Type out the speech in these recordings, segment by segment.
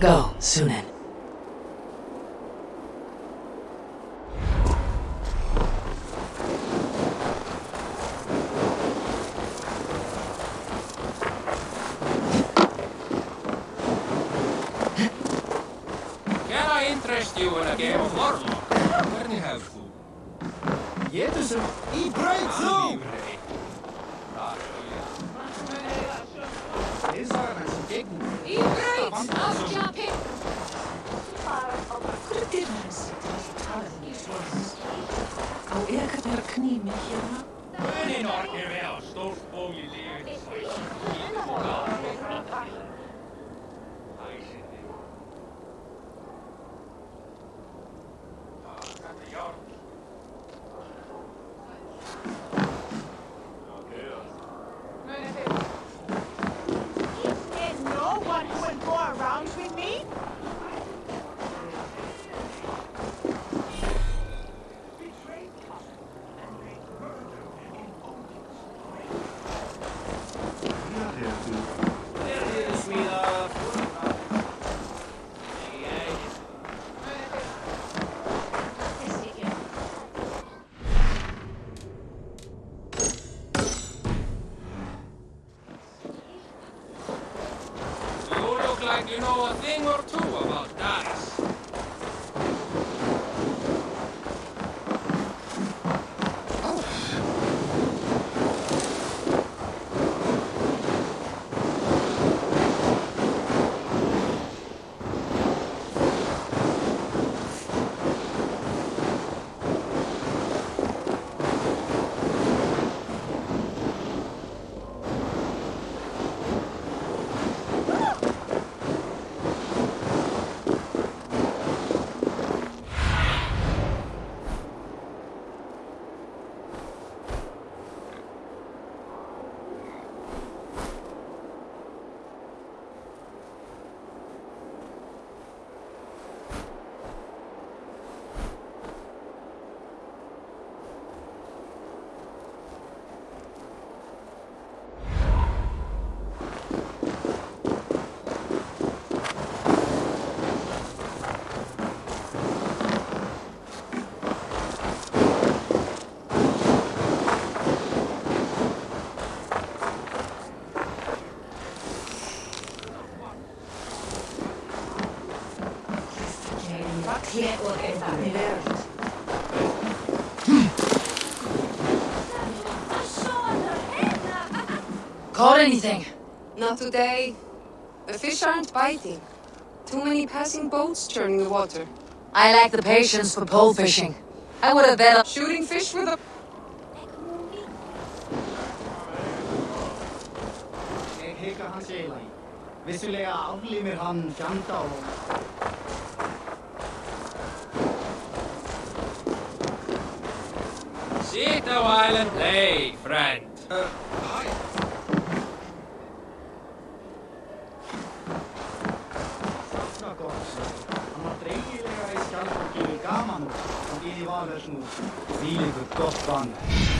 Go, Sýnin. Verknie mich, ja? Det er nok erhverv. Stort sprog i livet. Know a thing or two about dice. Hér og einhvernig veröld. Caught anything? Not today. The fish aren't biting. Too many passing boats churning the water. I lack the patience for pole fishing. I would have bet Shooting fish with a... Ég hika hans í. Vissulega aflífir hann fjanda og... Sit a while and play, friend. Safna Иванову и Иванушну, силе Господь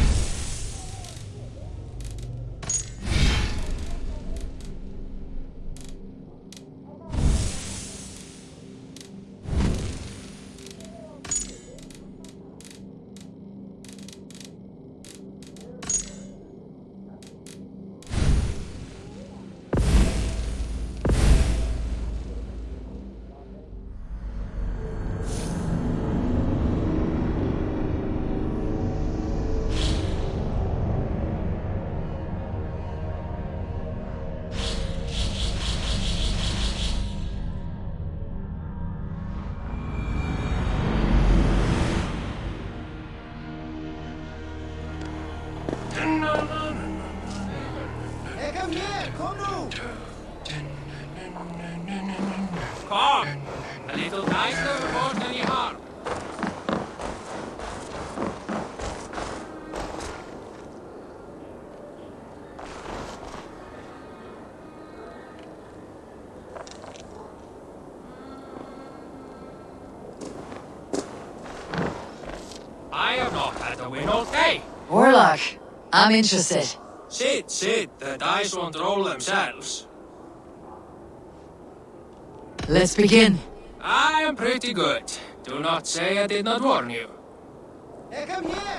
Eka mér, kom nú! Come. A little nicer more than I'm interested. Sit, sit. The dice won't roll themselves. Let's begin. I am pretty good. Do not say I did not warn you. Hey, kom her!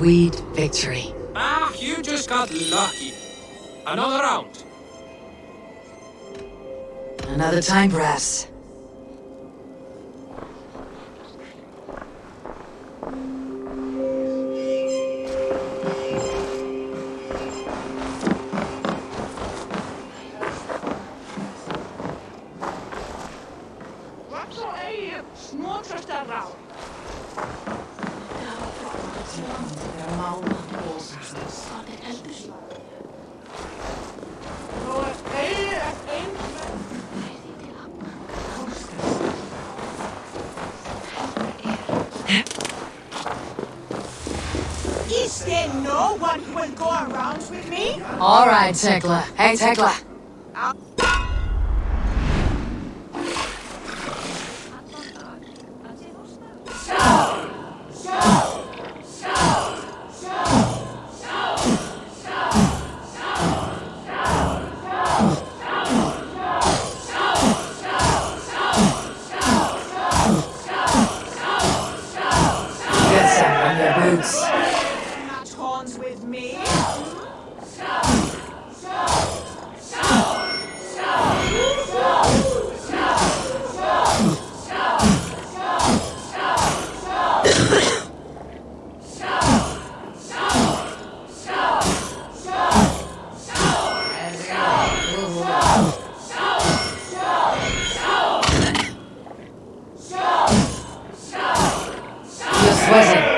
Sweet victory. Ah, you just got lucky. Another round. Another time, perhaps. Tekla. Hey, Tekla. Get some on your boots. Not horns with me. You're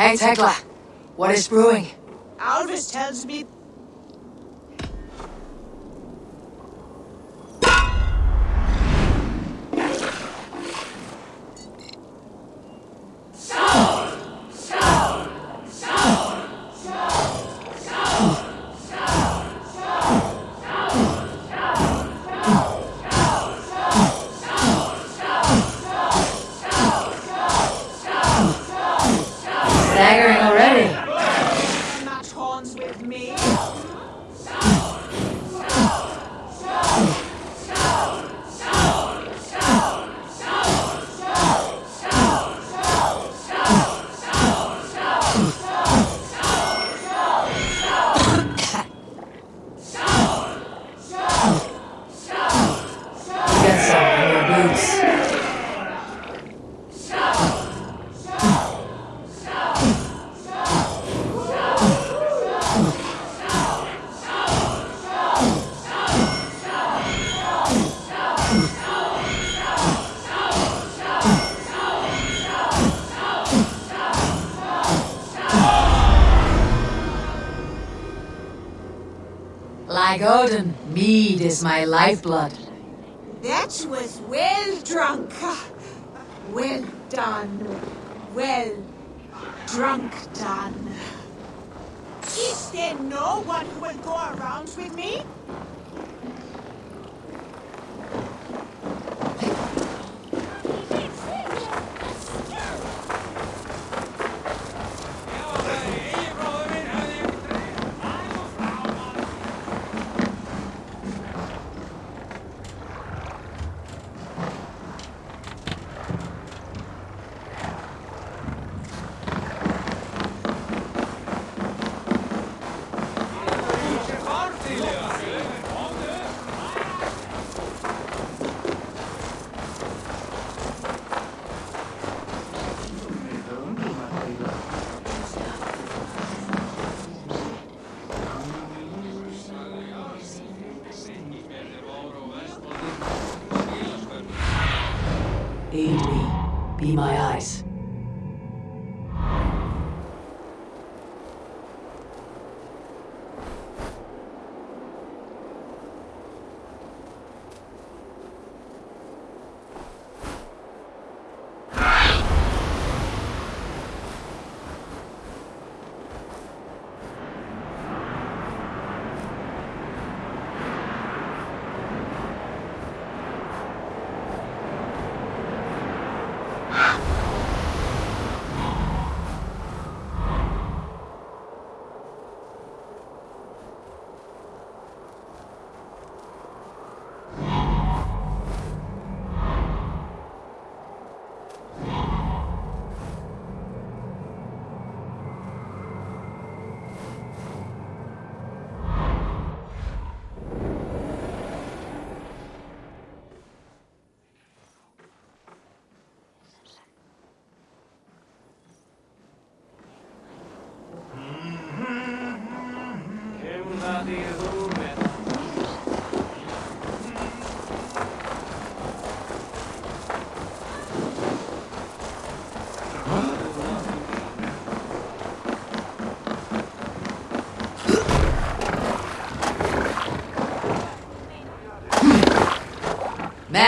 Hey, Tekla. What is brewing? Alvis tells me my lifeblood. That was well drunk. Ah. Well done. Well drunk done. Is there no one who will go around with me?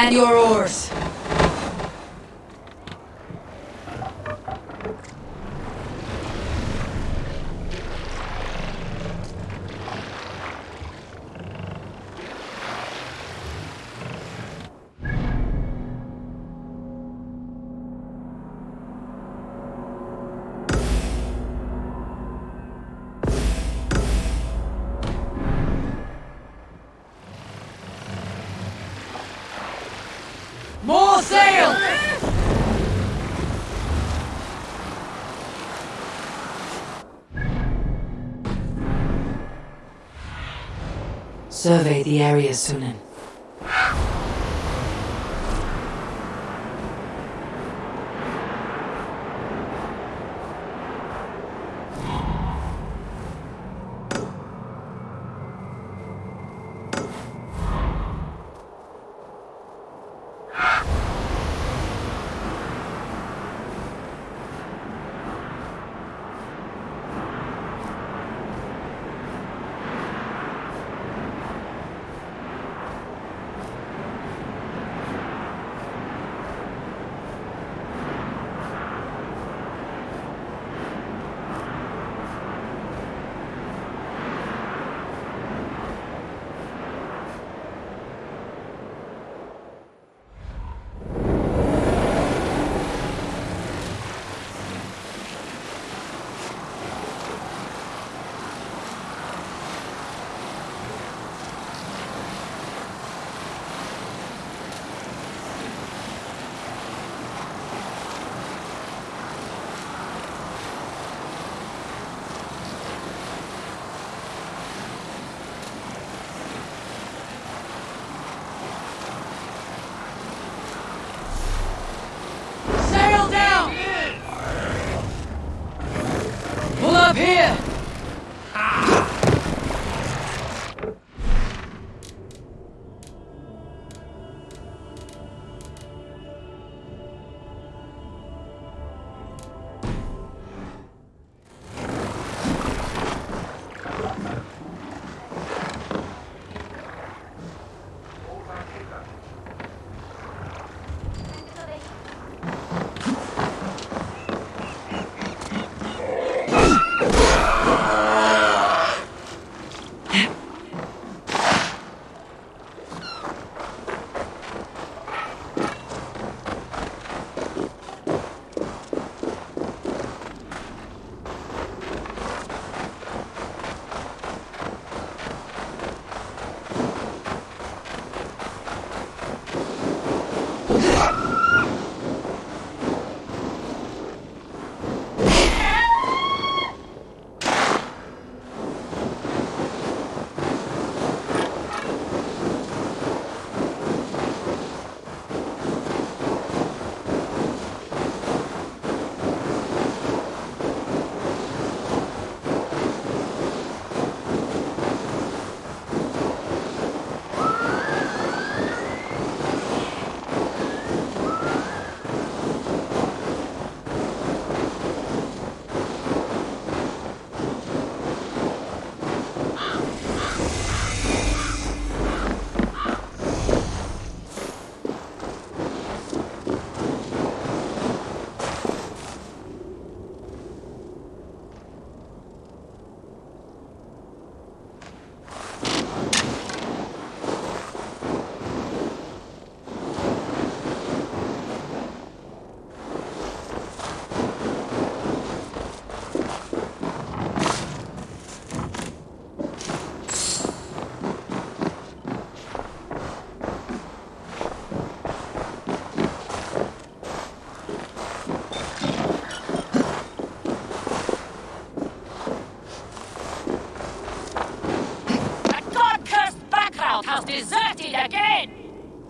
Man your oars! More sail! Survey the area, Sýnin. Up here!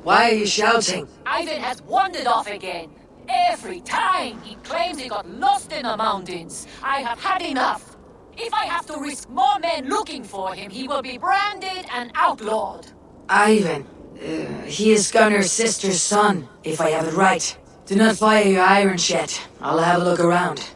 Why are you shouting? Ivan has wandered off again. Every time he claims he got lost in the mountains. I have had enough. If I have to risk more men looking for him, he will be branded and outlawed. Ivan. Uh, he is Gunnar's sister's son, if I have it right. Do not fire your irons yet. I'll have a look around.